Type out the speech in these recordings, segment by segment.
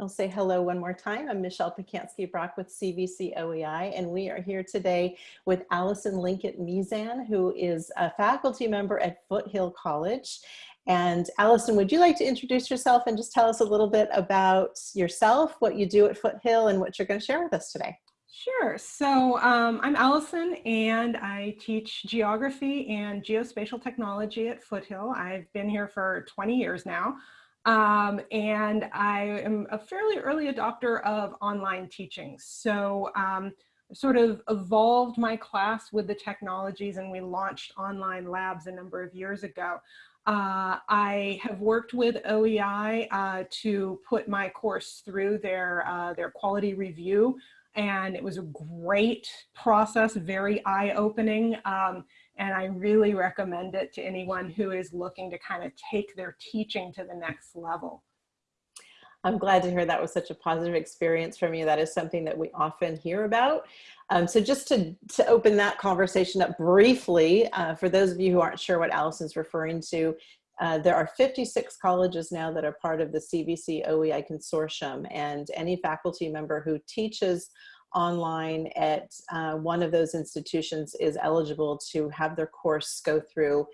I'll say hello one more time. I'm Michelle Pacansky-Brock with CVC OEI, and we are here today with Allison Linkett Mizan, who is a faculty member at Foothill College. And Allison, would you like to introduce yourself and just tell us a little bit about yourself, what you do at Foothill, and what you're going to share with us today? Sure. So um, I'm Allison and I teach geography and geospatial technology at Foothill. I've been here for 20 years now. Um, and I am a fairly early adopter of online teaching. So um, sort of evolved my class with the technologies and we launched online labs a number of years ago. Uh, I have worked with OEI uh, to put my course through their, uh, their quality review and it was a great process, very eye-opening. Um, and I really recommend it to anyone who is looking to kind of take their teaching to the next level. I'm glad to hear that was such a positive experience from you. That is something that we often hear about. Um, so just to, to open that conversation up briefly, uh, for those of you who aren't sure what Allison's referring to, uh, there are 56 colleges now that are part of the CVC OEI consortium and any faculty member who teaches online at uh, one of those institutions is eligible to have their course go through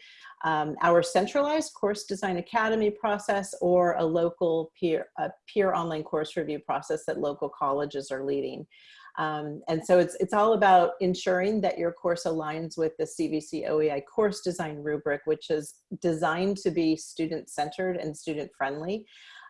um, our centralized course design academy process or a local peer, a peer online course review process that local colleges are leading. Um, and so it's, it's all about ensuring that your course aligns with the CVC OEI course design rubric, which is designed to be student-centered and student-friendly.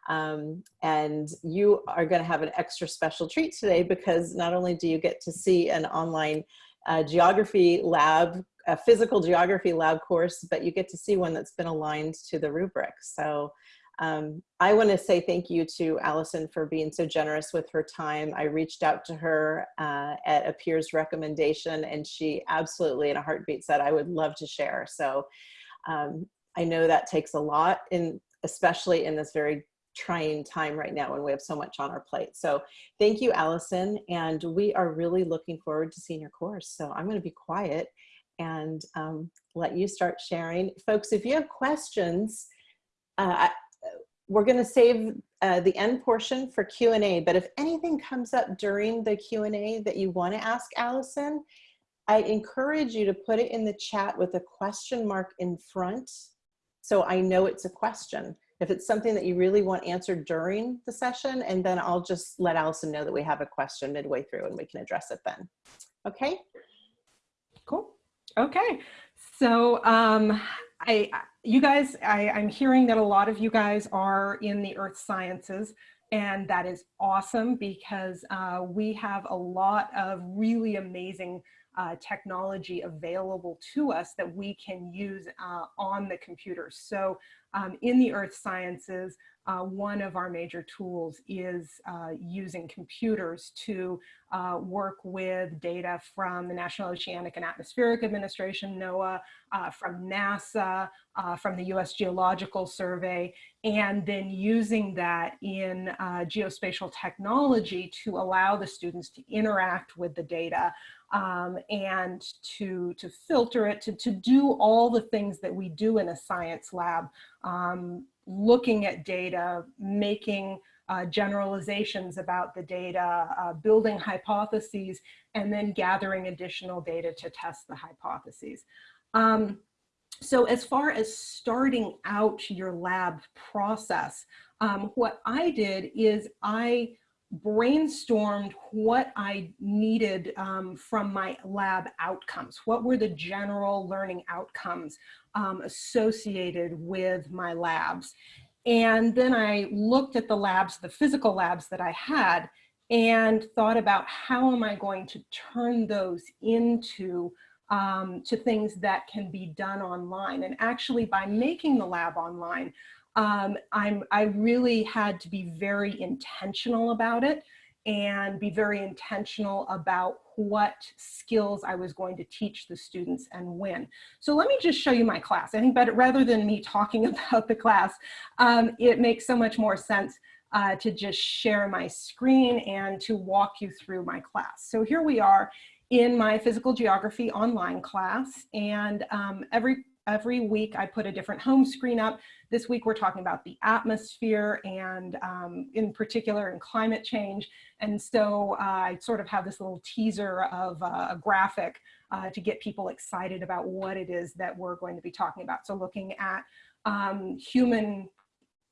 Um, and you are going to have an extra special treat today because not only do you get to see an online uh, geography lab, a physical geography lab course, but you get to see one that's been aligned to the rubric. So um, I want to say thank you to Allison for being so generous with her time. I reached out to her uh, at a peer's recommendation and she absolutely in a heartbeat said I would love to share. So um, I know that takes a lot in especially in this very trying time right now when we have so much on our plate. So thank you, Allison. And we are really looking forward to seeing your course. So I'm going to be quiet and um, let you start sharing. Folks, if you have questions, uh, we're going to save uh, the end portion for Q&A, but if anything comes up during the Q&A that you want to ask Allison, I encourage you to put it in the chat with a question mark in front so I know it's a question if it's something that you really want answered during the session, and then I'll just let Allison know that we have a question midway through and we can address it then. Okay? Cool. Okay. So um, I, you guys, I, I'm hearing that a lot of you guys are in the earth sciences and that is awesome because uh, we have a lot of really amazing uh, technology available to us that we can use uh, on the computer. So um, in the earth sciences, uh, one of our major tools is uh, using computers to uh, work with data from the National Oceanic and Atmospheric Administration, NOAA, uh, from NASA, uh, from the US Geological Survey, and then using that in uh, geospatial technology to allow the students to interact with the data um, and to, to filter it, to, to do all the things that we do in a science lab, um, looking at data, making uh, generalizations about the data, uh, building hypotheses, and then gathering additional data to test the hypotheses. Um, so as far as starting out your lab process, um, what I did is I brainstormed what I needed um, from my lab outcomes. What were the general learning outcomes um, associated with my labs? And then I looked at the labs, the physical labs that I had, and thought about how am I going to turn those into um, to things that can be done online. And actually by making the lab online, um, I'm, I really had to be very intentional about it and be very intentional about what skills I was going to teach the students and when. So let me just show you my class. I think better, rather than me talking about the class, um, it makes so much more sense uh, to just share my screen and to walk you through my class. So here we are in my physical geography online class and um, every every week I put a different home screen up. This week we're talking about the atmosphere and um, in particular in climate change. And so uh, I sort of have this little teaser of uh, a graphic uh, to get people excited about what it is that we're going to be talking about. So looking at um, human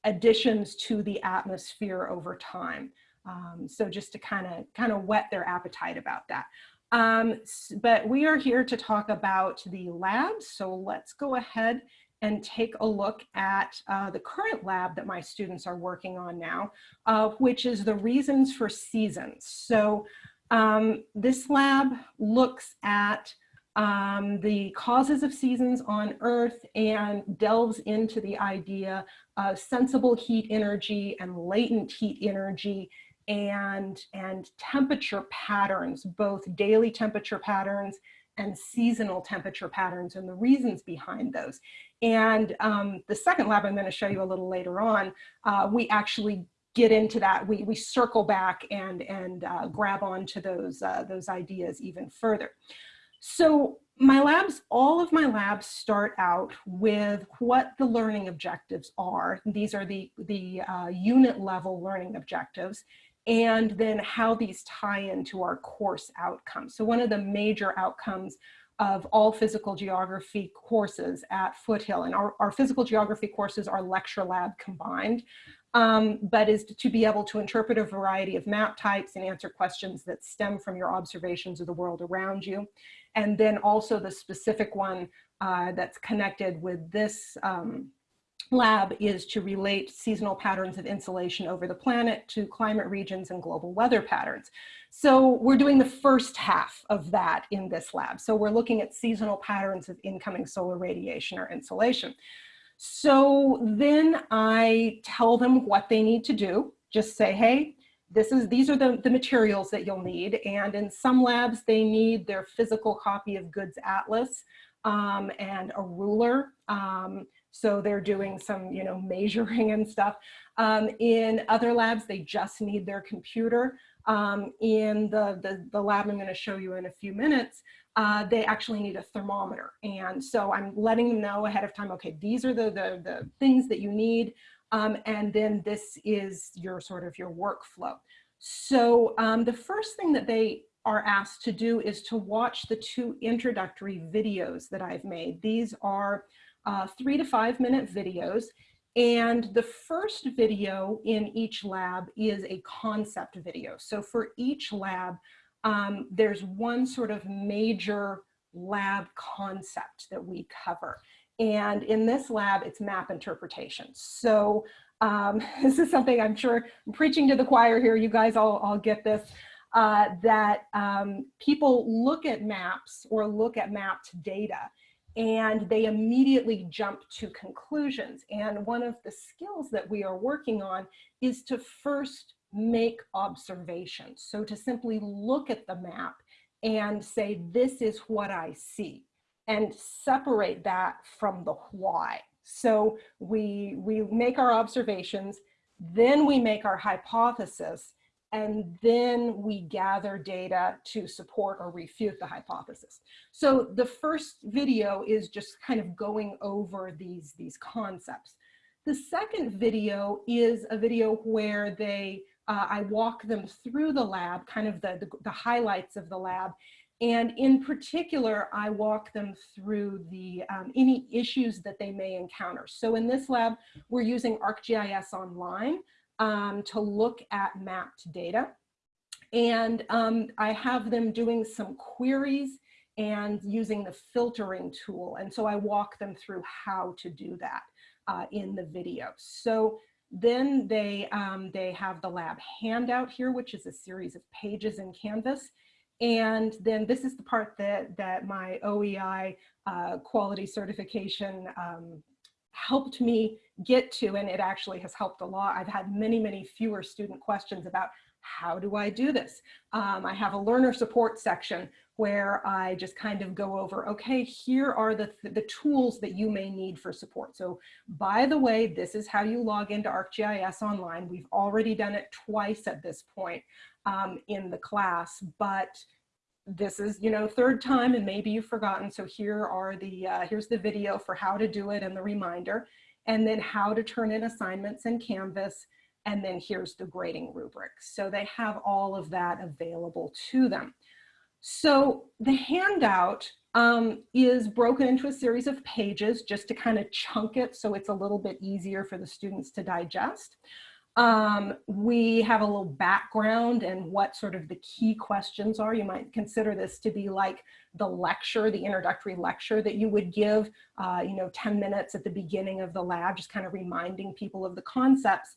additions to the atmosphere over time. Um, so just to kind of kind of whet their appetite about that. Um, but we are here to talk about the labs. So let's go ahead and take a look at uh, the current lab that my students are working on now, uh, which is the reasons for seasons. So um, this lab looks at um, the causes of seasons on Earth and delves into the idea of sensible heat energy and latent heat energy and, and temperature patterns, both daily temperature patterns and seasonal temperature patterns and the reasons behind those. And um, the second lab I'm going to show you a little later on, uh, we actually get into that. We, we circle back and, and uh, grab onto those, uh, those ideas even further. So my labs, all of my labs start out with what the learning objectives are. These are the, the uh, unit level learning objectives and then how these tie into our course outcomes. So one of the major outcomes of all physical geography courses at Foothill, and our, our physical geography courses are lecture lab combined, um, but is to be able to interpret a variety of map types and answer questions that stem from your observations of the world around you. And then also the specific one uh, that's connected with this um, lab is to relate seasonal patterns of insolation over the planet to climate regions and global weather patterns. So we're doing the first half of that in this lab. So we're looking at seasonal patterns of incoming solar radiation or insolation. So then I tell them what they need to do. Just say, hey, this is, these are the, the materials that you'll need. And in some labs, they need their physical copy of Goode's Atlas um, and a ruler. Um, so they're doing some, you know, measuring and stuff. Um, in other labs, they just need their computer. Um, in the, the, the, lab I'm gonna show you in a few minutes, uh, they actually need a thermometer. And so I'm letting them know ahead of time, okay, these are the, the, the things that you need. Um, and then this is your sort of your workflow. So um, the first thing that they are asked to do is to watch the two introductory videos that I've made. These are uh, three to five minute videos. And the first video in each lab is a concept video. So for each lab, um, there's one sort of major lab concept that we cover. And in this lab, it's map interpretation. So um, this is something I'm sure I'm preaching to the choir here. You guys all, all get this. Uh, that um, people look at maps or look at mapped data and they immediately jump to conclusions. And one of the skills that we are working on is to first make observations. So to simply look at the map and say, this is what I see, and separate that from the why. So we, we make our observations, then we make our hypothesis, and then we gather data to support or refute the hypothesis. So the first video is just kind of going over these, these concepts. The second video is a video where they, uh, I walk them through the lab, kind of the, the, the highlights of the lab, and in particular, I walk them through the um, any issues that they may encounter. So in this lab, we're using ArcGIS Online um, to look at mapped data. And um, I have them doing some queries and using the filtering tool. And so I walk them through how to do that uh, in the video. So then they, um, they have the lab handout here, which is a series of pages in Canvas. And then this is the part that, that my OEI uh, quality certification um, helped me get to, and it actually has helped a lot. I've had many, many fewer student questions about how do I do this? Um, I have a learner support section where I just kind of go over, okay, here are the, th the tools that you may need for support. So by the way, this is how you log into ArcGIS Online. We've already done it twice at this point um, in the class, but this is, you know, third time and maybe you've forgotten. So here are the, uh, here's the video for how to do it and the reminder, and then how to turn in assignments in Canvas. And then here's the grading rubric. So they have all of that available to them. So the handout um, is broken into a series of pages just to kind of chunk it so it's a little bit easier for the students to digest. Um, we have a little background and what sort of the key questions are. You might consider this to be like the lecture, the introductory lecture that you would give, uh, you know, 10 minutes at the beginning of the lab, just kind of reminding people of the concepts.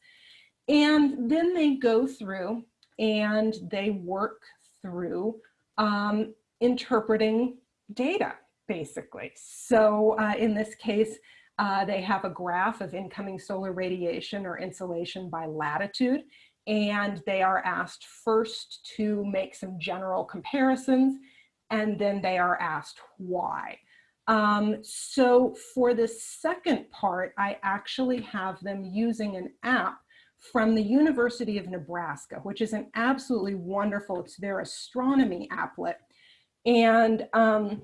And then they go through and they work through um, interpreting data, basically. So uh, in this case, uh, they have a graph of incoming solar radiation or insolation by latitude, and they are asked first to make some general comparisons, and then they are asked why. Um, so for the second part, I actually have them using an app from the University of Nebraska, which is an absolutely wonderful, it's their astronomy applet. And um,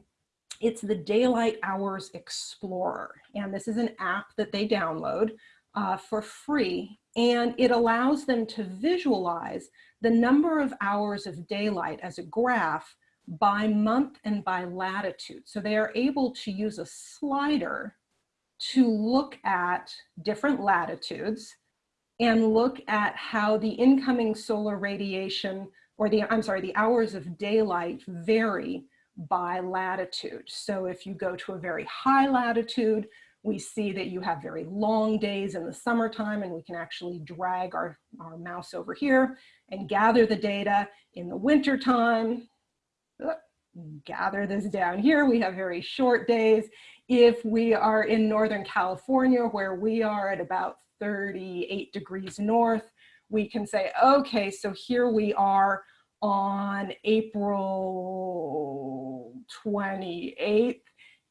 it's the Daylight Hours Explorer. And this is an app that they download uh, for free. And it allows them to visualize the number of hours of daylight as a graph by month and by latitude. So they are able to use a slider to look at different latitudes and look at how the incoming solar radiation or the, I'm sorry, the hours of daylight vary by latitude. So if you go to a very high latitude, we see that you have very long days in the summertime and we can actually drag our, our mouse over here and gather the data in the wintertime. Gather this down here, we have very short days. If we are in Northern California where we are at about 38 degrees north, we can say, okay, so here we are on April 28th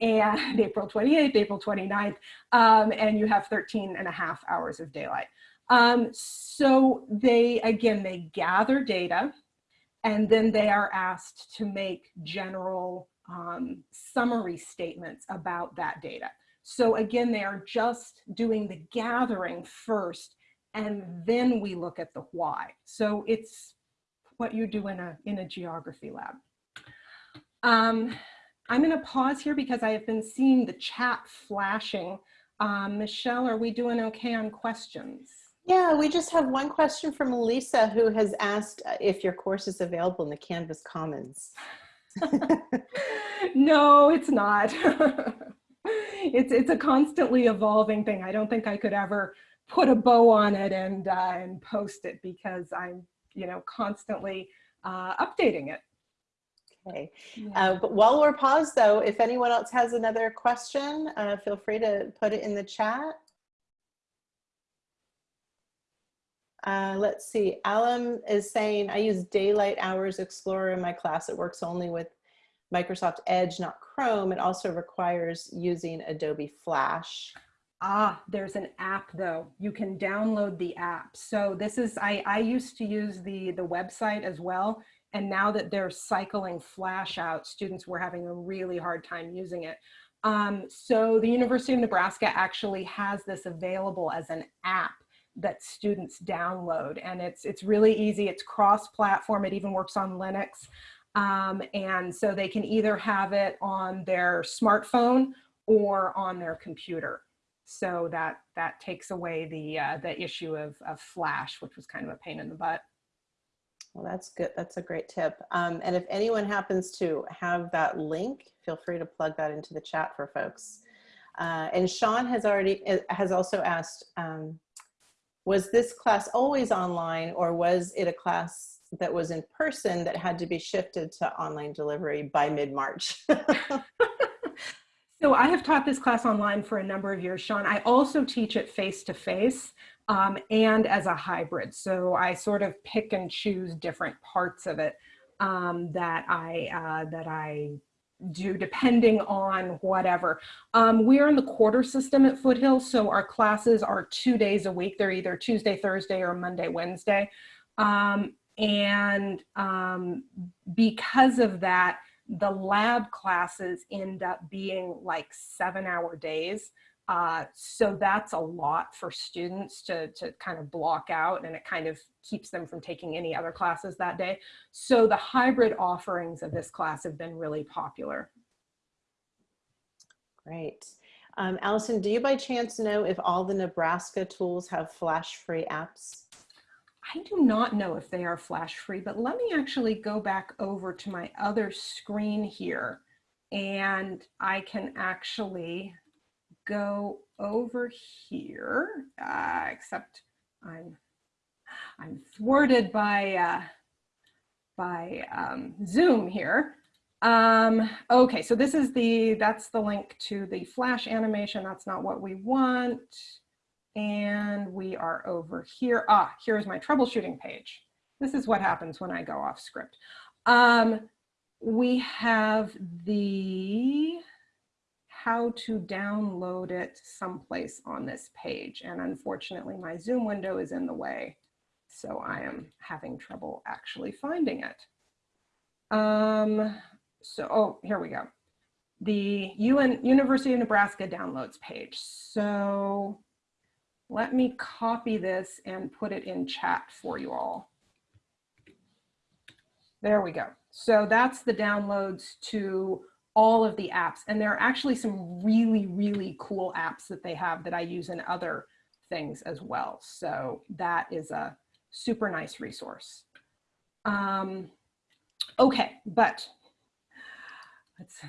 and April 28th, April 29th, um, and you have 13 and a half hours of daylight. Um, so they, again, they gather data and then they are asked to make general um, summary statements about that data. So again, they are just doing the gathering first and then we look at the why. So it's what you do in a, in a geography lab. Um, I'm gonna pause here because I have been seeing the chat flashing. Um, Michelle, are we doing okay on questions? Yeah, we just have one question from Lisa who has asked uh, if your course is available in the Canvas Commons. no, it's not. it's, it's a constantly evolving thing. I don't think I could ever put a bow on it and, uh, and post it because I'm you know, constantly uh, updating it. Okay. Yeah. Uh, but while we're paused though, if anyone else has another question, uh, feel free to put it in the chat. Uh, let's see, Alum is saying, I use Daylight Hours Explorer in my class. It works only with Microsoft Edge, not Chrome. It also requires using Adobe Flash. Ah, there's an app though. You can download the app. So this is, I, I used to use the, the website as well. And now that they're cycling Flash out, students were having a really hard time using it. Um, so the University of Nebraska actually has this available as an app that students download. And it's, it's really easy. It's cross-platform. It even works on Linux. Um, and so they can either have it on their smartphone or on their computer. So that that takes away the uh, the issue of, of flash, which was kind of a pain in the butt. Well, that's good. That's a great tip. Um, and if anyone happens to have that link, feel free to plug that into the chat for folks. Uh, and Sean has already uh, has also asked, um, was this class always online or was it a class that was in person that had to be shifted to online delivery by mid-March? So I have taught this class online for a number of years, Sean. I also teach it face-to-face um, and as a hybrid. So I sort of pick and choose different parts of it um, that I uh, that I do depending on whatever. Um, we are in the quarter system at Foothill, so our classes are two days a week. They're either Tuesday, Thursday, or Monday, Wednesday. Um, and um, because of that, the lab classes end up being like seven hour days. Uh, so that's a lot for students to, to kind of block out and it kind of keeps them from taking any other classes that day. So the hybrid offerings of this class have been really popular. Great. Um, Allison, do you by chance know if all the Nebraska tools have flash-free apps? I do not know if they are flash free, but let me actually go back over to my other screen here and I can actually go over here, uh, except I'm, I'm thwarted by, uh, by um, Zoom here. Um, okay, so this is the, that's the link to the flash animation. That's not what we want. And we are over here. Ah, here's my troubleshooting page. This is what happens when I go off script. Um, we have the how to download it someplace on this page. And unfortunately, my Zoom window is in the way. So I am having trouble actually finding it. Um, so, oh, here we go. The UN, University of Nebraska downloads page. So let me copy this and put it in chat for you all. There we go. So that's the downloads to all of the apps. And there are actually some really, really cool apps that they have that I use in other things as well. So that is a super nice resource. Um, okay, but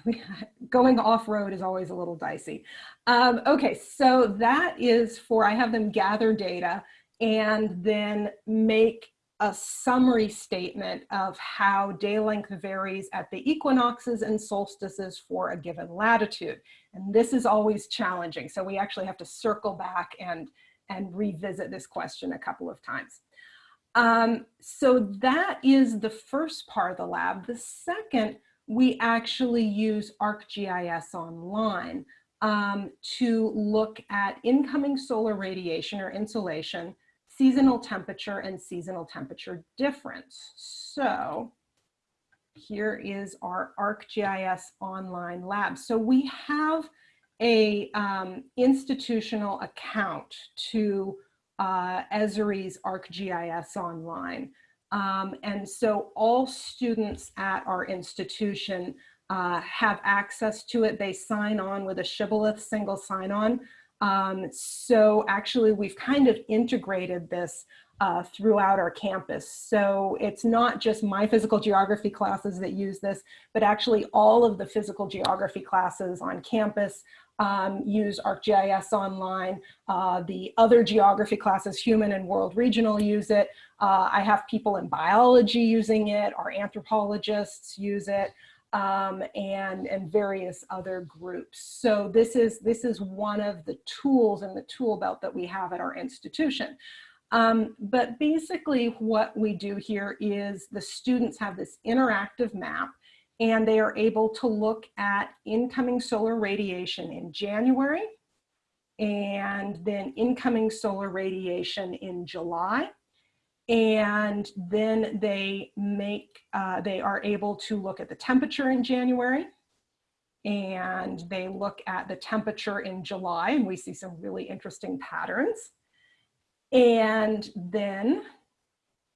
going off-road is always a little dicey. Um, okay, so that is for, I have them gather data and then make a summary statement of how day length varies at the equinoxes and solstices for a given latitude. And this is always challenging. So we actually have to circle back and, and revisit this question a couple of times. Um, so that is the first part of the lab. The second we actually use ArcGIS Online um, to look at incoming solar radiation or insolation, seasonal temperature, and seasonal temperature difference. So here is our ArcGIS Online lab. So we have a um, institutional account to uh, Esri's ArcGIS Online. Um, and so all students at our institution uh, have access to it. They sign on with a Shibboleth single sign-on. Um, so actually we've kind of integrated this uh, throughout our campus. So it's not just my physical geography classes that use this, but actually all of the physical geography classes on campus um, use ArcGIS Online. Uh, the other geography classes, human and world regional use it. Uh, I have people in biology using it, our anthropologists use it. Um, and, and various other groups. So this is, this is one of the tools in the tool belt that we have at our institution. Um, but basically what we do here is the students have this interactive map and they are able to look at incoming solar radiation in January and then incoming solar radiation in July. And then they make, uh, they are able to look at the temperature in January and they look at the temperature in July and we see some really interesting patterns. And then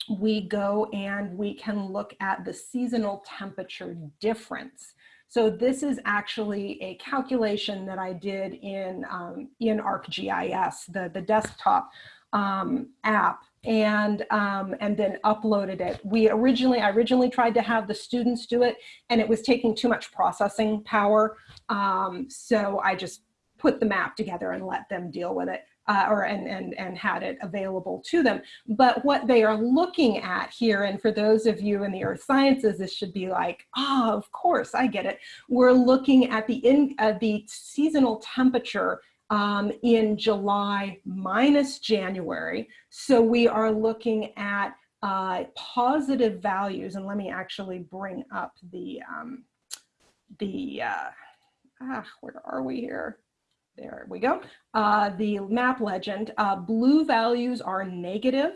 we go and we can look at the seasonal temperature difference. So this is actually a calculation that I did in, um, in ArcGIS, the, the desktop um, app, and, um, and then uploaded it. We originally, I originally tried to have the students do it, and it was taking too much processing power. Um, so I just put the map together and let them deal with it uh, or and, and, and had it available to them. But what they are looking at here, and for those of you in the earth sciences, this should be like, ah, oh, of course, I get it. We're looking at the, in, uh, the seasonal temperature um, in July minus January. So we are looking at uh, positive values, and let me actually bring up the, um, the uh, ah, where are we here? There we go. Uh, the map legend, uh, blue values are negative,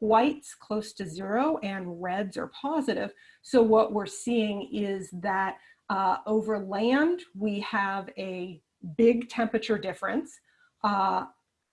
whites close to zero and reds are positive. So what we're seeing is that uh, over land, we have a big temperature difference.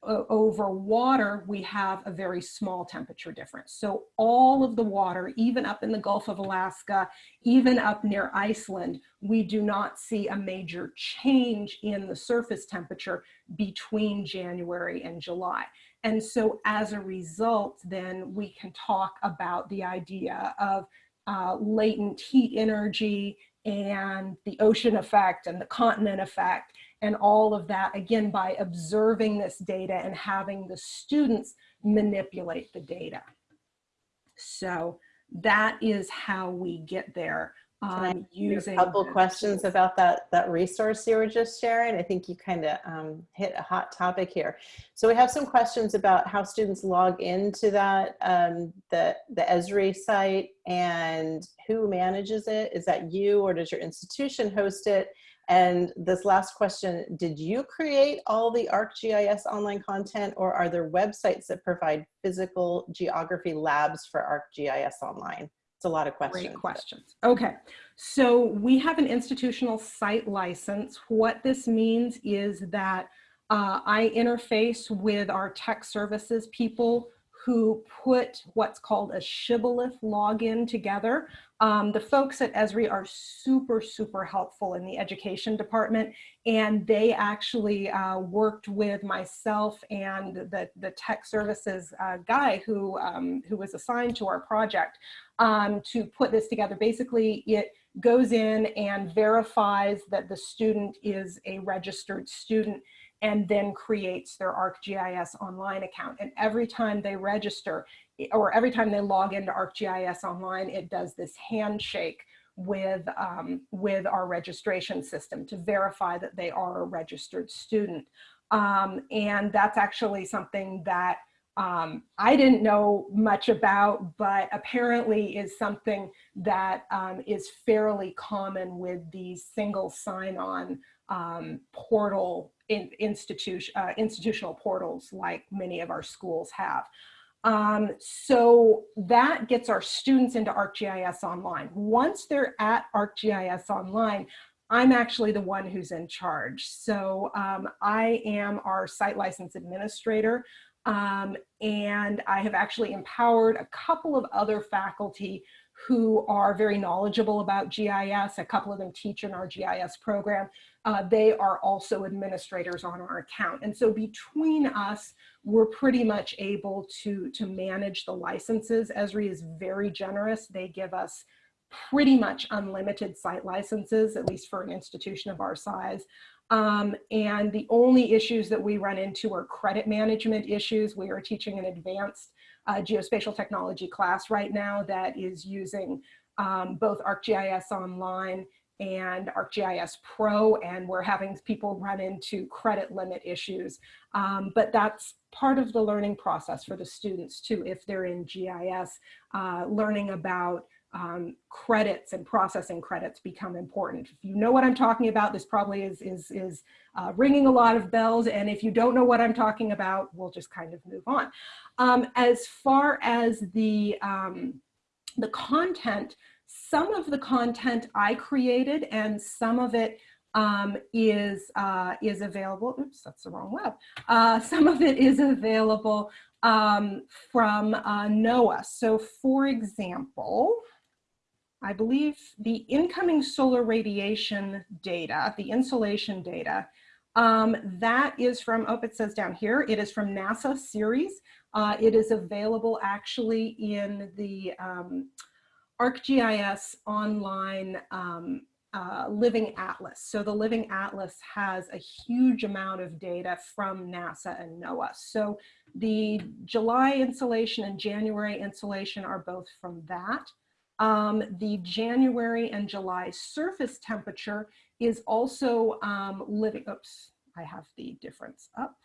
Over water, we have a very small temperature difference. So all of the water, even up in the Gulf of Alaska, even up near Iceland, we do not see a major change in the surface temperature between January and July. And so as a result, then we can talk about the idea of uh, latent heat energy and the ocean effect and the continent effect and all of that, again, by observing this data and having the students manipulate the data. So that is how we get there. Um, using a couple questions about that that resource you were just sharing. I think you kind of um, hit a hot topic here. So we have some questions about how students log into that um, the the Esri site and who manages it. Is that you or does your institution host it? And this last question, did you create all the ArcGIS online content or are there websites that provide physical geography labs for ArcGIS online? It's a lot of questions. Great questions. Okay, so we have an institutional site license. What this means is that uh, I interface with our tech services people who put what's called a shibboleth login together. Um, the folks at Esri are super, super helpful in the education department, and they actually uh, worked with myself and the, the tech services uh, guy who, um, who was assigned to our project um, to put this together. Basically, it goes in and verifies that the student is a registered student and then creates their ArcGIS online account. And every time they register or every time they log into ArcGIS online, it does this handshake with, um, with our registration system to verify that they are a registered student. Um, and that's actually something that um, I didn't know much about, but apparently is something that um, is fairly common with these single sign-on um, portal in institution, uh, institutional portals like many of our schools have. Um, so that gets our students into ArcGIS Online. Once they're at ArcGIS Online, I'm actually the one who's in charge. So um, I am our site license administrator. Um, and I have actually empowered a couple of other faculty who are very knowledgeable about GIS. A couple of them teach in our GIS program. Uh, they are also administrators on our account. And so between us, we're pretty much able to, to manage the licenses. Esri is very generous. They give us pretty much unlimited site licenses, at least for an institution of our size. Um, and the only issues that we run into are credit management issues. We are teaching an advanced uh, geospatial technology class right now that is using um, both ArcGIS Online and ArcGIS Pro, and we're having people run into credit limit issues. Um, but that's part of the learning process for the students too, if they're in GIS, uh, learning about um, credits and processing credits become important. If you know what I'm talking about, this probably is, is, is uh, ringing a lot of bells. And if you don't know what I'm talking about, we'll just kind of move on. Um, as far as the, um, the content, some of the content I created and some of it um, is, uh, is available. Oops, that's the wrong web. Uh, some of it is available um, from uh, NOAA. So for example, I believe the incoming solar radiation data, the insolation data, um, that is from, oh, it says down here, it is from NASA CERES. Uh, it is available actually in the um, ArcGIS online um, uh, Living Atlas. So the Living Atlas has a huge amount of data from NASA and NOAA. So the July insolation and January insolation are both from that. Um, the January and July surface temperature is also um, living, oops, I have the difference up.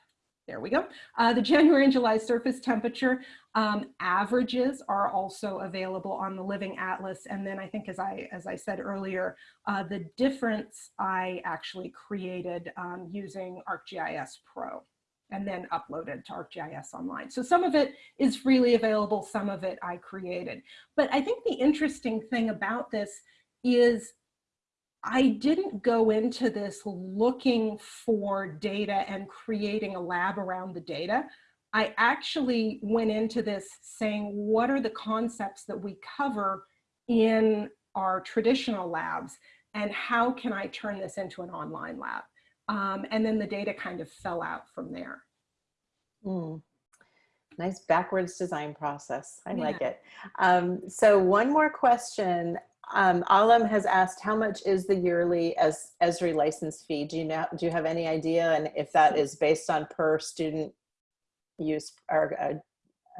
There we go. Uh, the January and July surface temperature um, averages are also available on the Living Atlas. And then I think as I, as I said earlier, uh, the difference I actually created um, using ArcGIS Pro. and then uploaded to ArcGIS Online. So some of it is freely available, some of it I created. But I think the interesting thing about this is I didn't go into this looking for data and creating a lab around the data. I actually went into this saying, what are the concepts that we cover in our traditional labs and how can I turn this into an online lab? Um, and then the data kind of fell out from there. Mm. Nice backwards design process. I yeah. like it. Um, so one more question. Um, Alam has asked, how much is the yearly as Esri license fee? Do you know? Do you have any idea? And if that is based on per student use or uh,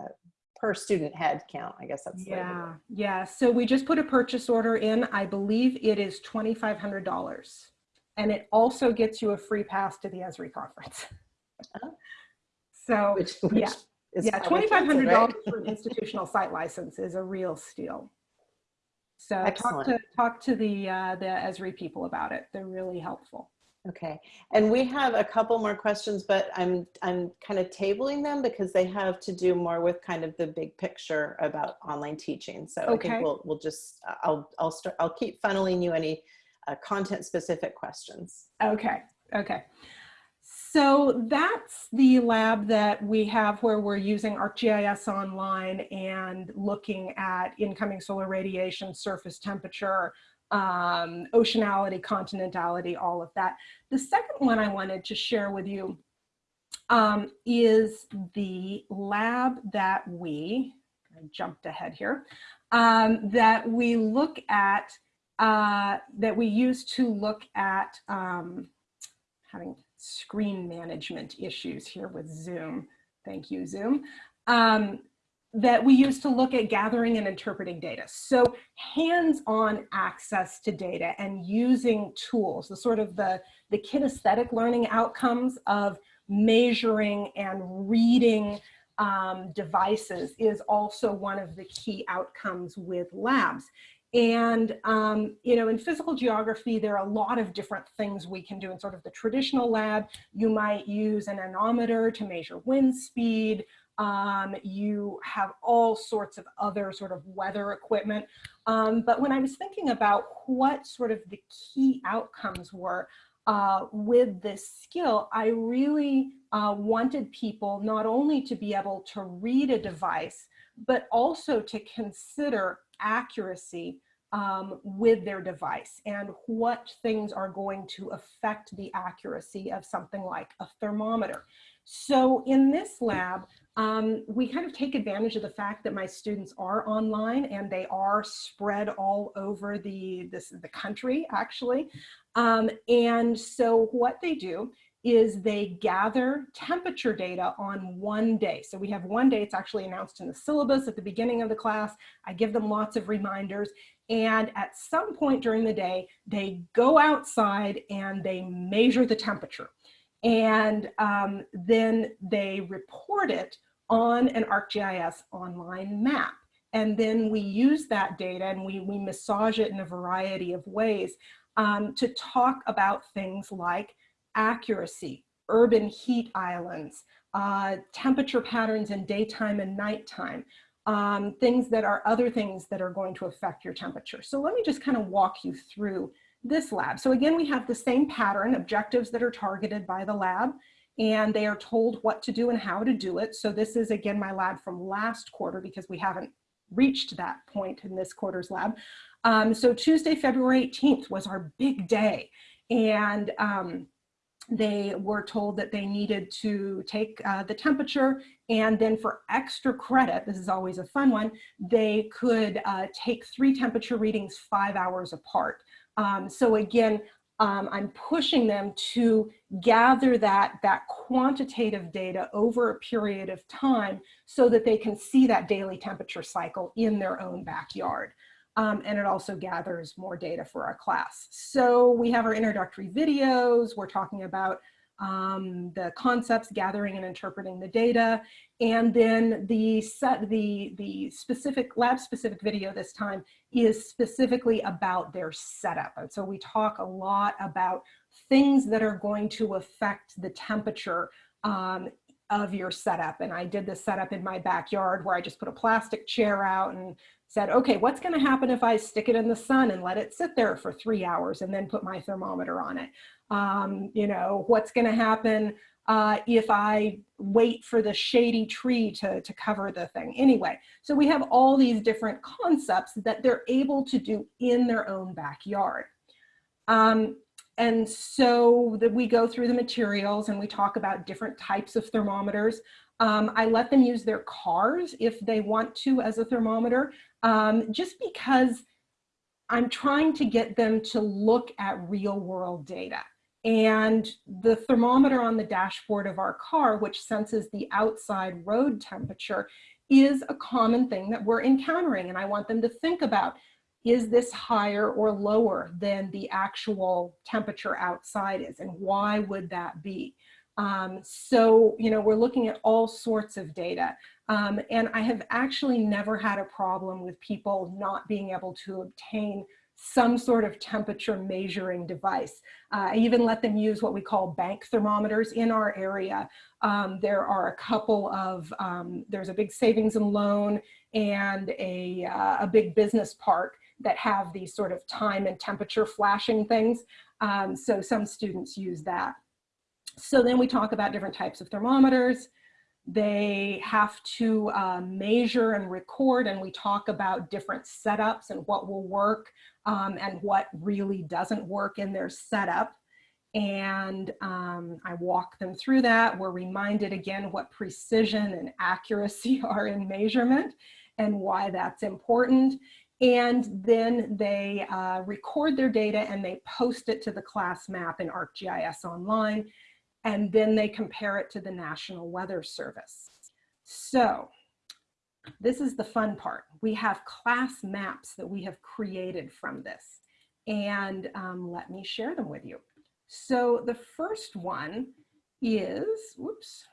uh, per student head count, I guess that's yeah, yeah. So we just put a purchase order in. I believe it is twenty five hundred dollars and it also gets you a free pass to the Esri conference. Oh. So which, which yeah, yeah, $2,500 right? for an institutional site license is a real steal. So Excellent. talk to talk to the uh, the Esri people about it. They're really helpful. Okay, and we have a couple more questions, but I'm I'm kind of tabling them because they have to do more with kind of the big picture about online teaching. So okay. I think we'll we'll just I'll I'll start I'll keep funneling you any uh, content specific questions. Okay, okay. So that's the lab that we have where we're using ArcGIS Online and looking at incoming solar radiation, surface temperature, um, oceanality, continentality, all of that. The second one I wanted to share with you um, is the lab that we, I jumped ahead here, um, that we look at uh, that we use to look at um, having screen management issues here with Zoom. Thank you, Zoom. Um, that we use to look at gathering and interpreting data. So hands-on access to data and using tools, the sort of the, the kinesthetic learning outcomes of measuring and reading um, devices is also one of the key outcomes with labs. And, um, you know, in physical geography, there are a lot of different things we can do in sort of the traditional lab. You might use an anemometer to measure wind speed. Um, you have all sorts of other sort of weather equipment. Um, but when I was thinking about what sort of the key outcomes were uh, with this skill, I really uh, wanted people not only to be able to read a device, but also to consider accuracy um, with their device and what things are going to affect the accuracy of something like a thermometer. So in this lab, um, we kind of take advantage of the fact that my students are online and they are spread all over the, this, the country actually. Um, and so what they do is they gather temperature data on one day. So we have one day, it's actually announced in the syllabus at the beginning of the class. I give them lots of reminders. And at some point during the day, they go outside and they measure the temperature. And um, then they report it on an ArcGIS online map. And then we use that data and we, we massage it in a variety of ways um, to talk about things like accuracy, urban heat islands, uh, temperature patterns in daytime and nighttime, um, things that are other things that are going to affect your temperature. So let me just kind of walk you through this lab. So again, we have the same pattern, objectives that are targeted by the lab, and they are told what to do and how to do it. So this is again my lab from last quarter because we haven't reached that point in this quarter's lab. Um, so Tuesday, February 18th was our big day. And um, they were told that they needed to take uh, the temperature and then for extra credit, this is always a fun one, they could uh, take three temperature readings five hours apart. Um, so again, um, I'm pushing them to gather that, that quantitative data over a period of time so that they can see that daily temperature cycle in their own backyard. Um, and it also gathers more data for our class. So we have our introductory videos, we're talking about um, the concepts, gathering and interpreting the data, and then the set, the, the specific lab specific video this time is specifically about their setup. And so we talk a lot about things that are going to affect the temperature um, of your setup. And I did this setup in my backyard where I just put a plastic chair out and said, okay, what's gonna happen if I stick it in the sun and let it sit there for three hours and then put my thermometer on it? Um, you know, what's gonna happen uh, if I wait for the shady tree to, to cover the thing. Anyway, so we have all these different concepts that they're able to do in their own backyard. Um, and so that we go through the materials and we talk about different types of thermometers. Um, I let them use their cars if they want to as a thermometer, um, just because I'm trying to get them to look at real world data. And the thermometer on the dashboard of our car, which senses the outside road temperature, is a common thing that we're encountering. And I want them to think about, is this higher or lower than the actual temperature outside is? And why would that be? Um, so, you know, we're looking at all sorts of data. Um, and I have actually never had a problem with people not being able to obtain some sort of temperature measuring device. Uh, I even let them use what we call bank thermometers in our area. Um, there are a couple of, um, there's a big savings and loan and a, uh, a big business park that have these sort of time and temperature flashing things. Um, so some students use that. So then we talk about different types of thermometers. They have to uh, measure and record and we talk about different setups and what will work um, and what really doesn't work in their setup. And um, I walk them through that. We're reminded again what precision and accuracy are in measurement and why that's important. And then they uh, record their data and they post it to the class map in ArcGIS Online. And then they compare it to the National Weather Service. So this is the fun part. We have class maps that we have created from this. And um, let me share them with you. So the first one is, whoops,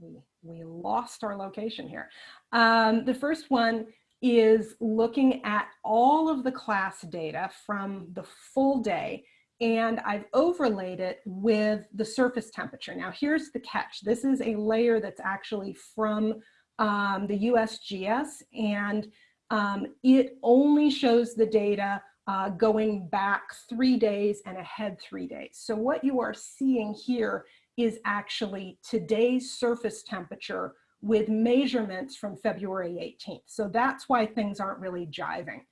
we, we lost our location here. Um, the first one is looking at all of the class data from the full day and I've overlaid it with the surface temperature. Now here's the catch. This is a layer that's actually from um, the USGS and um, it only shows the data uh, going back three days and ahead three days. So what you are seeing here is actually today's surface temperature with measurements from February 18th. So that's why things aren't really jiving.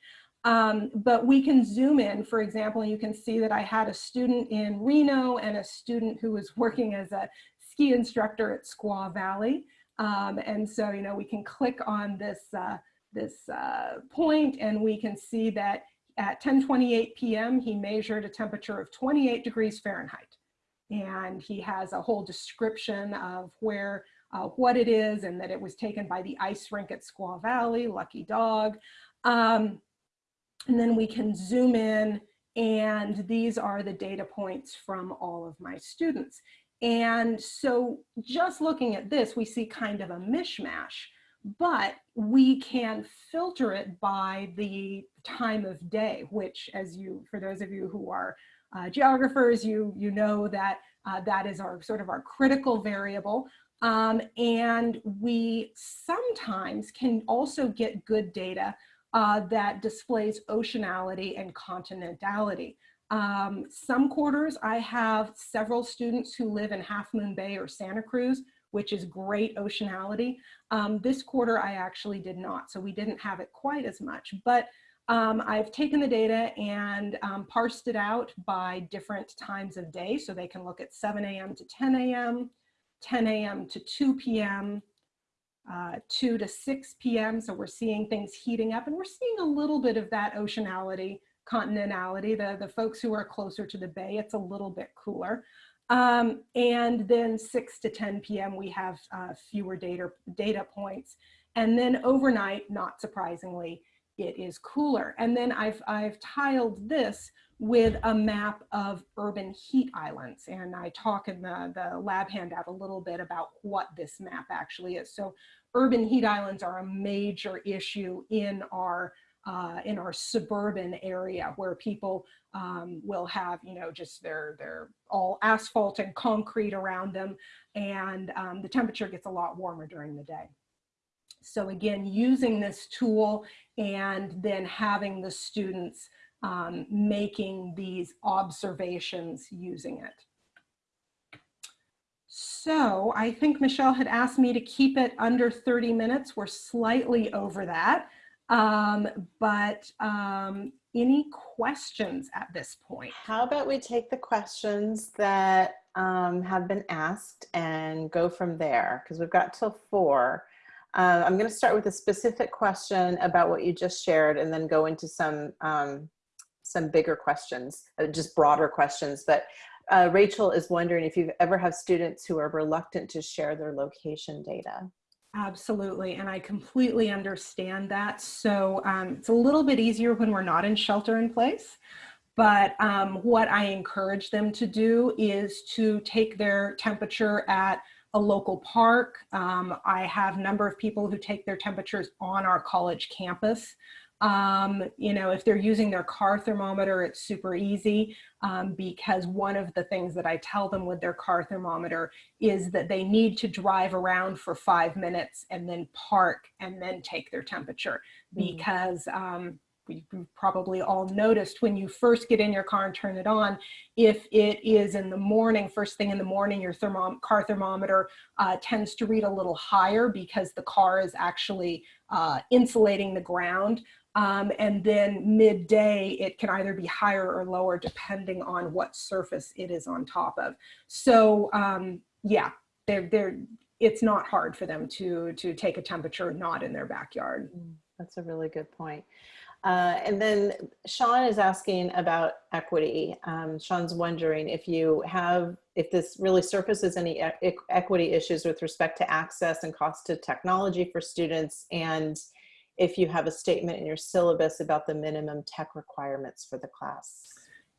Um, but we can zoom in, for example, and you can see that I had a student in Reno and a student who was working as a ski instructor at Squaw Valley. Um, and so, you know, we can click on this, uh, this uh, point and we can see that at 10.28 p.m. he measured a temperature of 28 degrees Fahrenheit. And he has a whole description of where, uh, what it is and that it was taken by the ice rink at Squaw Valley, lucky dog. Um, and then we can zoom in and these are the data points from all of my students. And so just looking at this, we see kind of a mishmash, but we can filter it by the time of day, which as you, for those of you who are uh, geographers, you, you know that uh, that is our sort of our critical variable. Um, and we sometimes can also get good data uh, that displays oceanality and continentality. Um, some quarters, I have several students who live in Half Moon Bay or Santa Cruz, which is great oceanality. Um, this quarter, I actually did not, so we didn't have it quite as much. But um, I've taken the data and um, parsed it out by different times of day, so they can look at 7 a.m. to 10 a.m., 10 a.m. to 2 p.m., uh, 2 to 6 p.m. So we're seeing things heating up and we're seeing a little bit of that oceanality continentality, the, the folks who are closer to the bay, it's a little bit cooler. Um, and then 6 to 10 p.m. we have uh, fewer data, data points. And then overnight, not surprisingly, it is cooler. And then I've, I've tiled this with a map of urban heat islands. And I talk in the, the lab handout a little bit about what this map actually is. So urban heat islands are a major issue in our uh, in our suburban area where people um, will have, you know, just their, their all asphalt and concrete around them. And um, the temperature gets a lot warmer during the day. So again, using this tool and then having the students um, making these observations using it. So I think Michelle had asked me to keep it under 30 minutes. We're slightly over that. Um, but um, any questions at this point? How about we take the questions that um, have been asked and go from there because we've got till four. Uh, I'm going to start with a specific question about what you just shared and then go into some um, some bigger questions, uh, just broader questions. But uh, Rachel is wondering if you've ever have students who are reluctant to share their location data. Absolutely, and I completely understand that. So um, it's a little bit easier when we're not in shelter in place. But um, what I encourage them to do is to take their temperature at a local park. Um, I have a number of people who take their temperatures on our college campus. Um, you know, if they're using their car thermometer, it's super easy um, because one of the things that I tell them with their car thermometer is that they need to drive around for five minutes and then park and then take their temperature mm. because um, we probably all noticed when you first get in your car and turn it on, if it is in the morning, first thing in the morning, your thermom car thermometer uh, tends to read a little higher because the car is actually uh, insulating the ground. Um, and then midday, it can either be higher or lower depending on what surface it is on top of. So um, yeah, they're, they're, it's not hard for them to, to take a temperature not in their backyard. Mm, that's a really good point. Uh, and then Sean is asking about equity. Um, Sean's wondering if you have, if this really surfaces any e equity issues with respect to access and cost to technology for students and if you have a statement in your syllabus about the minimum tech requirements for the class.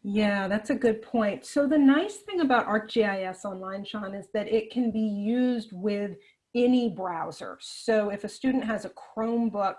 Yeah, that's a good point. So the nice thing about ArcGIS Online, Sean, is that it can be used with any browser. So if a student has a Chromebook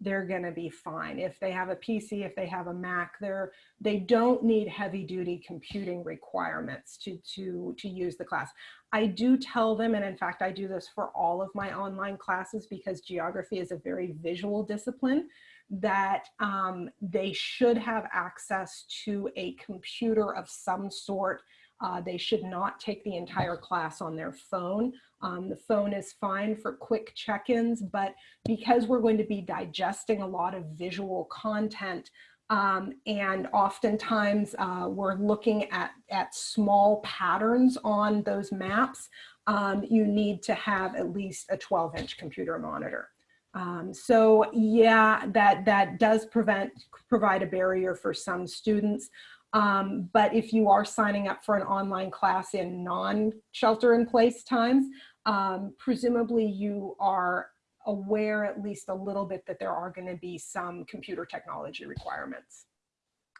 they're going to be fine. If they have a PC, if they have a Mac, they're, they don't need heavy duty computing requirements to, to, to use the class. I do tell them, and in fact, I do this for all of my online classes because geography is a very visual discipline, that um, they should have access to a computer of some sort uh, they should not take the entire class on their phone. Um, the phone is fine for quick check-ins, but because we're going to be digesting a lot of visual content, um, and oftentimes uh, we're looking at, at small patterns on those maps, um, you need to have at least a 12 inch computer monitor. Um, so yeah, that, that does prevent, provide a barrier for some students. Um, but if you are signing up for an online class in non-shelter in place times, um, presumably you are aware at least a little bit that there are going to be some computer technology requirements.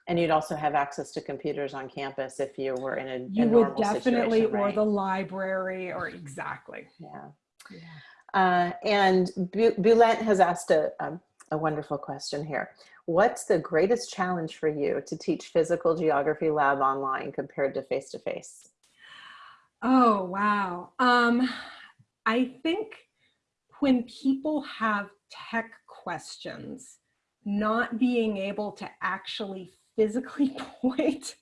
And you'd also have access to computers on campus if you were in a, you a would definitely, right? or the library, or exactly. Yeah. yeah. Uh, and Bulent has asked a, a, a wonderful question here. What's the greatest challenge for you to teach physical geography lab online compared to face-to-face? -face? Oh, wow. Um, I think when people have tech questions, not being able to actually physically point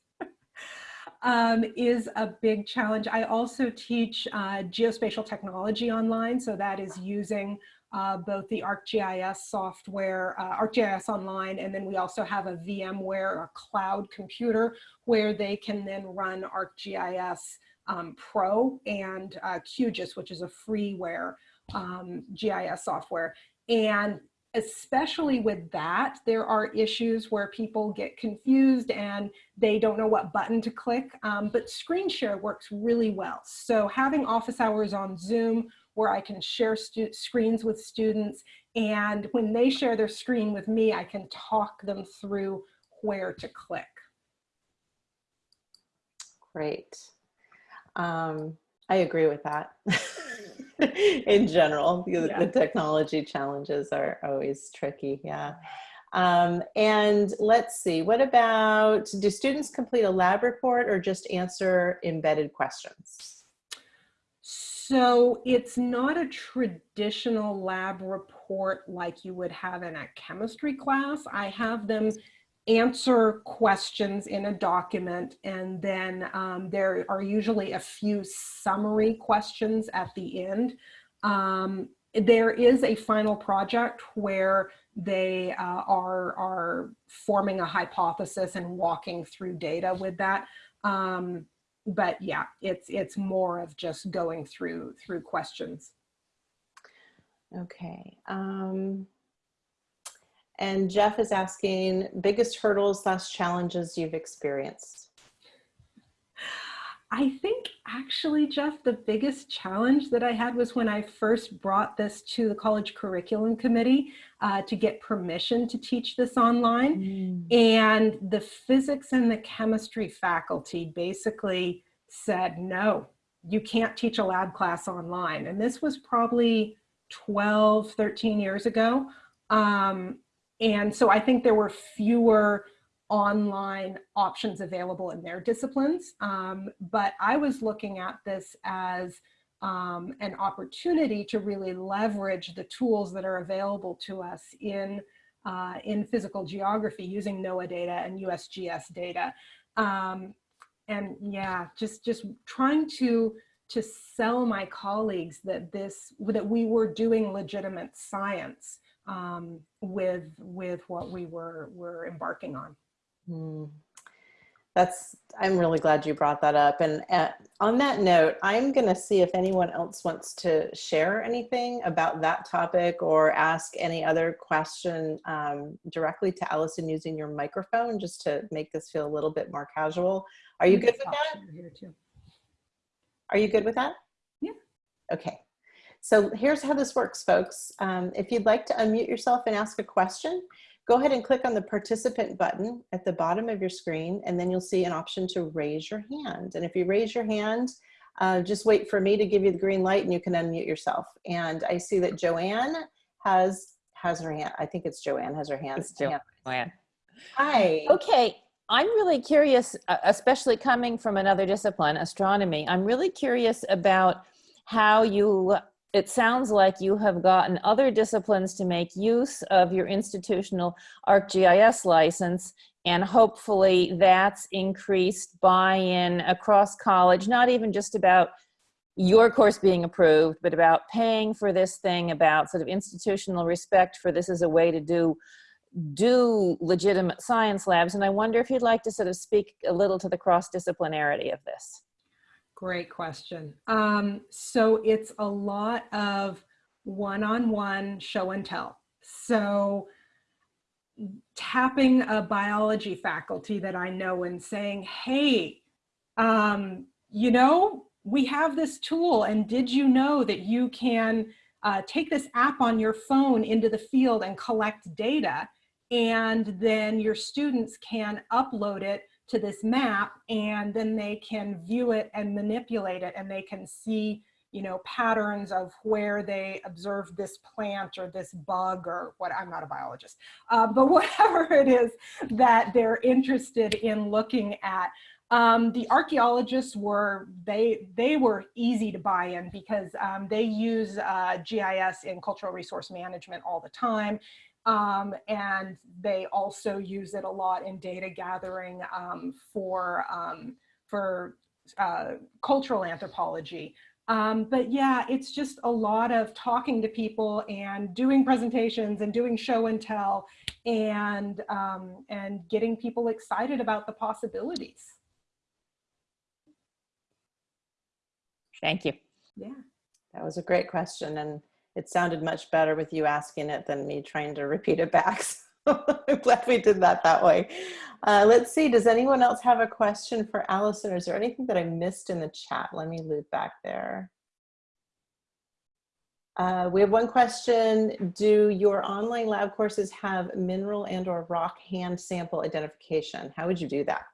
um, is a big challenge. I also teach uh, geospatial technology online, so that is using uh, both the ArcGIS software, uh, ArcGIS Online, and then we also have a VMware, a cloud computer, where they can then run ArcGIS um, Pro and uh, QGIS, which is a freeware um, GIS software. And especially with that, there are issues where people get confused and they don't know what button to click, um, but screen share works really well. So having office hours on Zoom where I can share screens with students. And when they share their screen with me, I can talk them through where to click. Great. Um, I agree with that. In general, the, yeah. the technology challenges are always tricky. Yeah. Um, and let's see, what about, do students complete a lab report or just answer embedded questions? So it's not a traditional lab report like you would have in a chemistry class. I have them answer questions in a document and then um, there are usually a few summary questions at the end. Um, there is a final project where they uh, are, are forming a hypothesis and walking through data with that. Um, but yeah, it's, it's more of just going through, through questions. Okay. Um, and Jeff is asking biggest hurdles slash challenges you've experienced. I think actually, Jeff, the biggest challenge that I had was when I first brought this to the college curriculum committee uh, to get permission to teach this online. Mm. And the physics and the chemistry faculty basically said, no, you can't teach a lab class online. And this was probably 12, 13 years ago. Um, and so I think there were fewer online options available in their disciplines. Um, but I was looking at this as um, an opportunity to really leverage the tools that are available to us in, uh, in physical geography using NOAA data and USGS data. Um, and yeah, just, just trying to, to sell my colleagues that this, that we were doing legitimate science um, with, with what we were, were embarking on. Mm. That's, I'm really glad you brought that up. And uh, on that note, I'm going to see if anyone else wants to share anything about that topic or ask any other question um, directly to Allison using your microphone, just to make this feel a little bit more casual. Are you good with that? Are you good with that? Yeah. Okay. So here's how this works, folks. Um, if you'd like to unmute yourself and ask a question, Go ahead and click on the participant button at the bottom of your screen, and then you'll see an option to raise your hand. And if you raise your hand, uh, just wait for me to give you the green light and you can unmute yourself. And I see that Joanne has has her hand. I think it's Joanne has her hand. It's Joanne. Hi. Okay. I'm really curious, uh, especially coming from another discipline, astronomy. I'm really curious about how you it sounds like you have gotten other disciplines to make use of your institutional ArcGIS license and hopefully that's increased buy-in across college, not even just about your course being approved, but about paying for this thing, about sort of institutional respect for this as a way to do do legitimate science labs. And I wonder if you'd like to sort of speak a little to the cross-disciplinarity of this. Great question. Um, so it's a lot of one-on-one -on -one show and tell. So tapping a biology faculty that I know and saying, hey, um, you know, we have this tool and did you know that you can uh, take this app on your phone into the field and collect data and then your students can upload it to this map and then they can view it and manipulate it and they can see you know patterns of where they observed this plant or this bug or what I'm not a biologist uh, but whatever it is that they're interested in looking at. Um, the archaeologists were they they were easy to buy in because um, they use uh, GIS in cultural resource management all the time um, and they also use it a lot in data gathering um, for, um, for uh, cultural anthropology. Um, but yeah, it's just a lot of talking to people and doing presentations and doing show and tell and, um, and getting people excited about the possibilities. Thank you. Yeah. That was a great question. And it sounded much better with you asking it than me trying to repeat it back. So I'm glad we did that that way. Uh, let's see, does anyone else have a question for Allison? Is there anything that I missed in the chat? Let me loop back there. Uh, we have one question. Do your online lab courses have mineral and or rock hand sample identification? How would you do that?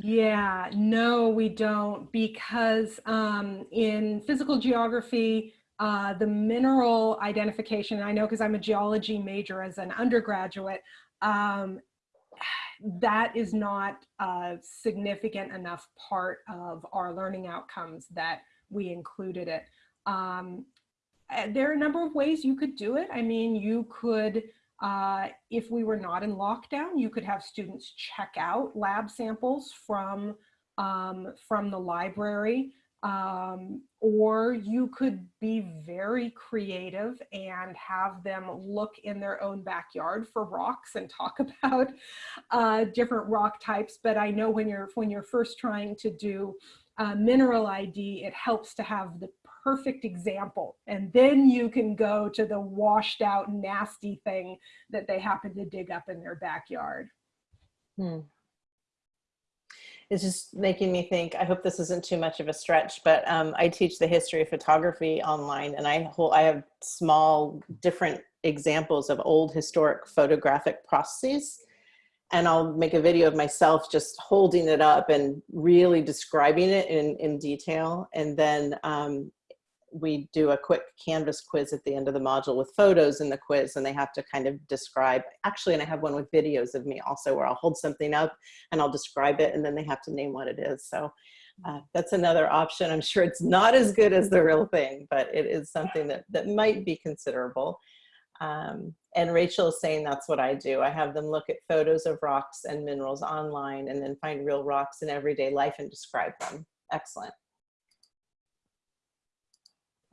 yeah, no, we don't because um, in physical geography, Uh, the mineral identification, I know because I'm a geology major as an undergraduate, um, that is not a significant enough part of our learning outcomes that we included it. Um, uh, there are a number of ways you could do it. I mean, you could, uh, if we were not in lockdown, you could have students check out lab samples from, um, from the library. Um, or you could be very creative and have them look in their own backyard for rocks and talk about uh, different rock types. But I know when you're when you're first trying to do uh, mineral ID, it helps to have the perfect example. And then you can go to the washed out nasty thing that they happen to dig up in their backyard. Hmm. It's just making me think, I hope this isn't too much of a stretch, but um, I teach the history of photography online and I, hold, I have small different examples of old historic photographic processes and I'll make a video of myself just holding it up and really describing it in, in detail. And then um, we do a quick Canvas quiz at the end of the module with photos in the quiz and they have to kind of describe, actually, and I have one with videos of me also where I'll hold something up and I'll describe it and then they have to name what it is. So uh, that's another option. I'm sure it's not as good as the real thing, but it is something that, that might be considerable. Um, and Rachel is saying that's what I do. I have them look at photos of rocks and minerals online and then find real rocks in everyday life and describe them. Excellent.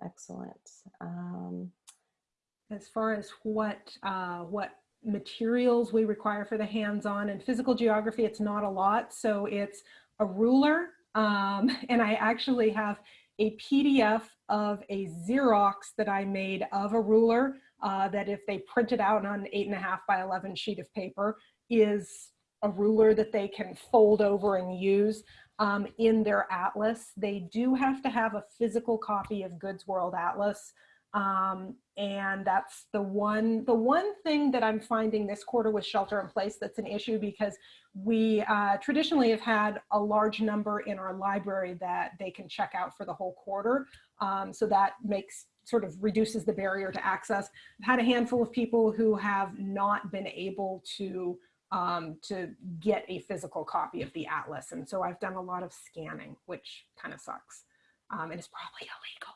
Excellent. Um, as far as what uh, what materials we require for the hands-on and physical geography, it's not a lot. So it's a ruler, um, and I actually have a PDF of a Xerox that I made of a ruler uh, that if they print it out on an eight and a half by 11 sheet of paper is a ruler that they can fold over and use um, in their atlas. They do have to have a physical copy of Goode's World Atlas. Um, and that's the one, the one thing that I'm finding this quarter with shelter in place that's an issue because we uh, traditionally have had a large number in our library that they can check out for the whole quarter. Um, so that makes sort of reduces the barrier to access. I've had a handful of people who have not been able to um, to get a physical copy of the atlas. And so I've done a lot of scanning, which kind of sucks. Um, and it's probably illegal.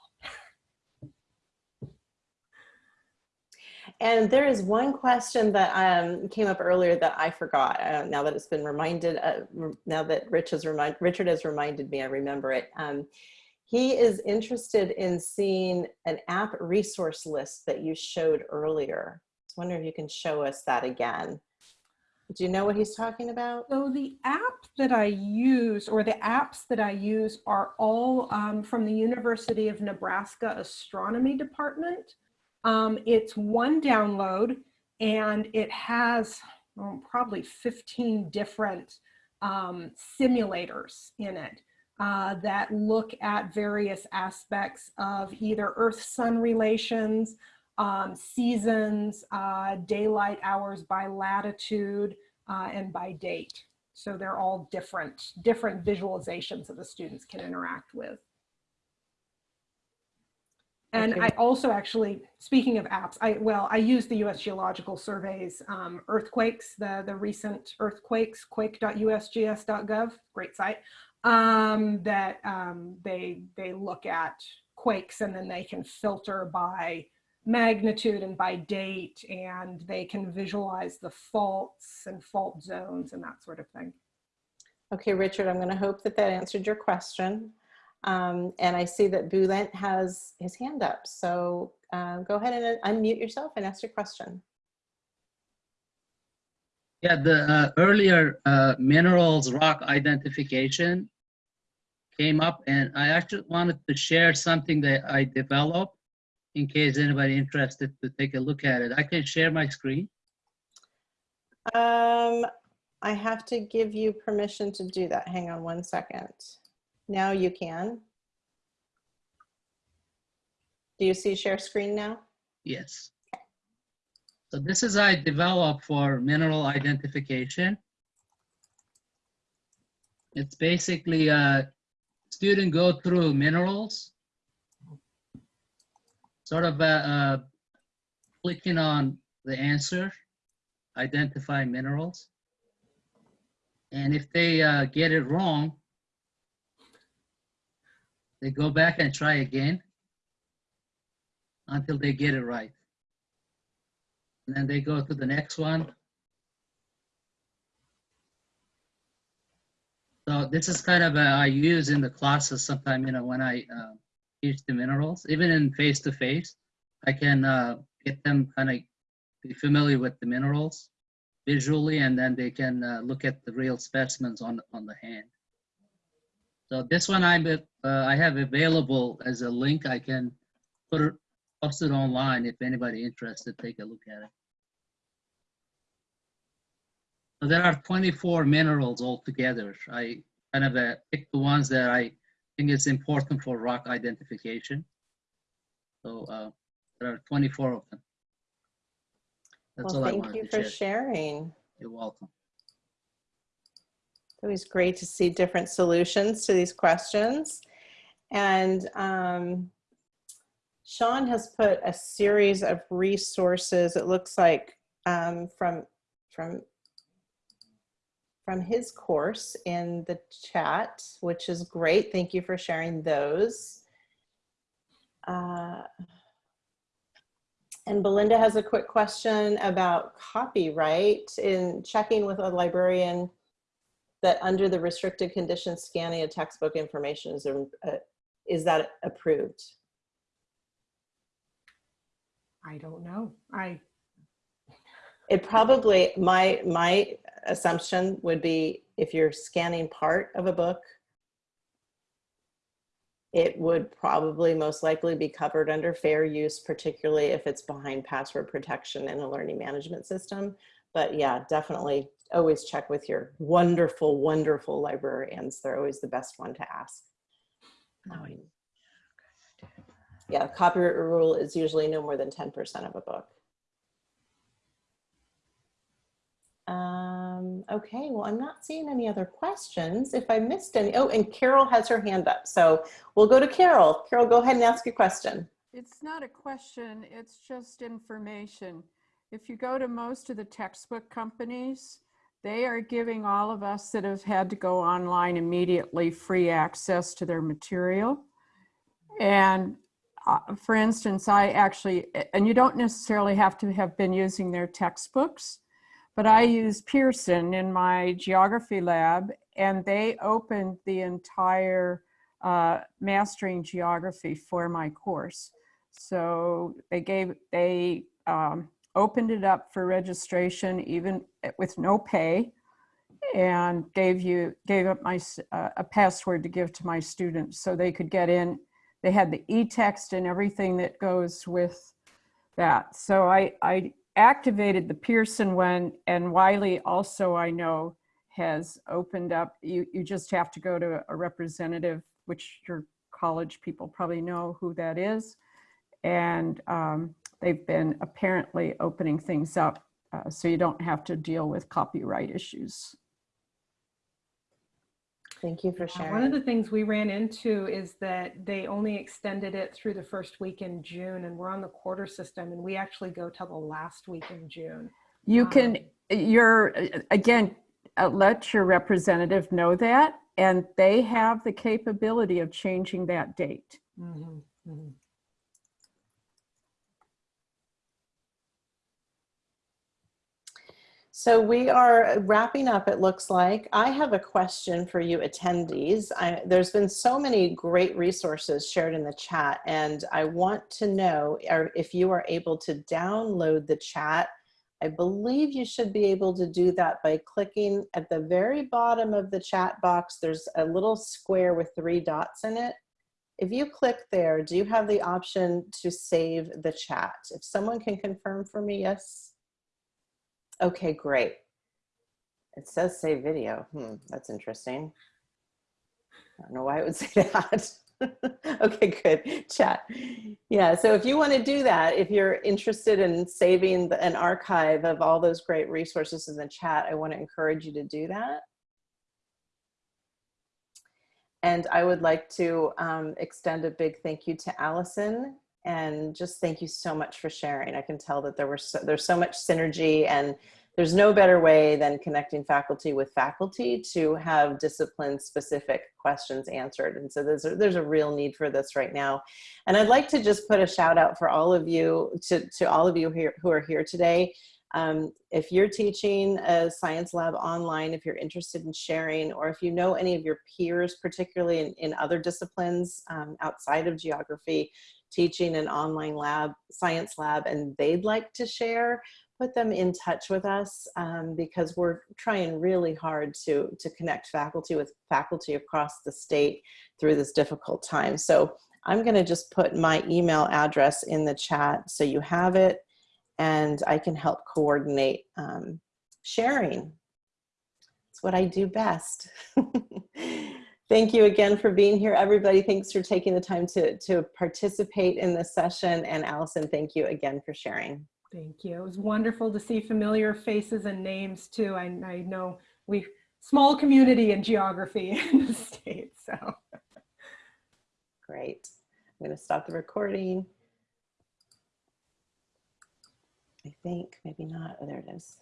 and there is one question that um, came up earlier that I forgot. Uh, now that it's been reminded, uh, now that Rich has remind, Richard has reminded me, I remember it. Um, he is interested in seeing an app resource list that you showed earlier. I wonder if you can show us that again. Do you know what he's talking about? So the app that I use or the apps that I use are all um, from the University of Nebraska Astronomy Department. Um, it's one download and it has oh, probably 15 different um, simulators in it uh, that look at various aspects of either Earth-Sun relations, um, seasons, uh, daylight hours by latitude, uh, and by date. So they're all different, different visualizations that the students can interact with. And. I also actually, speaking of apps, I well, I use the U.S. Geological Survey's um, earthquakes, the the recent earthquakes, quake.usgs.gov, great site. Um, that um, they they look at quakes and then they can filter by magnitude and by date, and they can visualize the faults and fault zones and that sort of thing. Okay, Richard, I'm gonna hope that that answered your question. Um, and I see that Bulent has his hand up. So uh, go ahead and unmute yourself and ask your question. Yeah, the uh, earlier uh, minerals rock identification came up and I actually wanted to share something that I developed in case anybody interested to take a look at it. I can share my screen. Um, I have to give you permission to do that. Hang on one second. Now you can. Do you see share screen now? Yes. So this is I developed for mineral identification. It's basically a student go through minerals sort of uh, uh, clicking on the answer, identify minerals. And if they uh, get it wrong, they go back and try again until they get it right. And then they go to the next one. So this is kind of a, I use in the classes sometime, you know, when I uh, teach the minerals, even in face-to-face, I can uh, get them kind of be familiar with the minerals visually, and then they can uh, look at the real specimens on, on the hand. So this one I'm, uh, I have available as a link. I can put it, post it online if anybody interested, take a look at it. So there are 24 minerals altogether. I kind of uh, picked the ones that I think is important for rock identification. So uh, there are 24 of them. That's Well, all I thank wanted you to for share. sharing. You're welcome. It's always great to see different solutions to these questions. And um, Sean has put a series of resources, it looks like, um, from, from, from his course in the chat, which is great. Thank you for sharing those. Uh, and Belinda has a quick question about copyright in checking with a librarian that under the restricted conditions, scanning of textbook information is, uh, is that approved? I don't know. I, It probably, my, my assumption would be if you're scanning part of a book, it would probably most likely be covered under fair use, particularly if it's behind password protection in a learning management system. But yeah, definitely always check with your wonderful, wonderful librarians. They're always the best one to ask. Um, yeah, copyright rule is usually no more than 10% of a book. Um, okay, well, I'm not seeing any other questions. If I missed any, oh, and Carol has her hand up. So we'll go to Carol. Carol, go ahead and ask your question. It's not a question, it's just information. If you go to most of the textbook companies, they are giving all of us that have had to go online immediately free access to their material. And uh, for instance, I actually, and you don't necessarily have to have been using their textbooks, but I used Pearson in my geography lab and they opened the entire uh, mastering geography for my course. So they gave, they um, opened it up for registration even with no pay and gave you, gave up my, uh, a password to give to my students so they could get in. They had the e-text and everything that goes with that. So I, I activated the Pearson one and Wiley also I know has opened up, you, you just have to go to a representative, which your college people probably know who that is. And um, they've been apparently opening things up uh, so you don't have to deal with copyright issues. Thank you for uh, one of the things we ran into is that they only extended it through the first week in June and we're on the quarter system and we actually go till the last week in June. You can, Um, you're, again, uh, let your representative know that and they have the capability of changing that date. Mhm, mhm. So we are wrapping up, it looks like. I have a question for you attendees. I, there's been so many great resources shared in the chat and I want to know if you are able to download the chat. I believe you should be able to do that by clicking at the very bottom of the chat box. There's a little square with three dots in it. If you click there, do you have the option to save the chat? If someone can confirm for me, yes? Okay, great. It says save video. Hmm, that's interesting. I don't know why it would say that. okay, good. Chat. Yeah, so if you want to do that, if you're interested in saving the, an archive of all those great resources in the chat, I want to encourage you to do that. And I would like to um, extend a big thank you to Allison And just thank you so much for sharing. I can tell that there were so, there's so much synergy and there's no better way than connecting faculty with faculty to have discipline specific questions answered. And so there's a, there's a real need for this right now. And I'd like to just put a shout out for all of you, to, to all of you here who are here today. Um, if you're teaching a science lab online, if you're interested in sharing, or if you know any of your peers, particularly in, in other disciplines um, outside of geography, teaching an online lab, science lab, and they'd like to share, put them in touch with us um, because we're trying really hard to, to connect faculty with faculty across the state through this difficult time. So I'm gonna just put my email address in the chat so you have it and I can help coordinate um, sharing. It's what I do best. Thank you again for being here, everybody. Thanks for taking the time to, to participate in this session. And Allison, thank you again for sharing. Thank you. It was wonderful to see familiar faces and names too. I, I know we small community in geography in the state, so. Great. I'm going to stop the recording. I think, maybe not. Oh, there it is.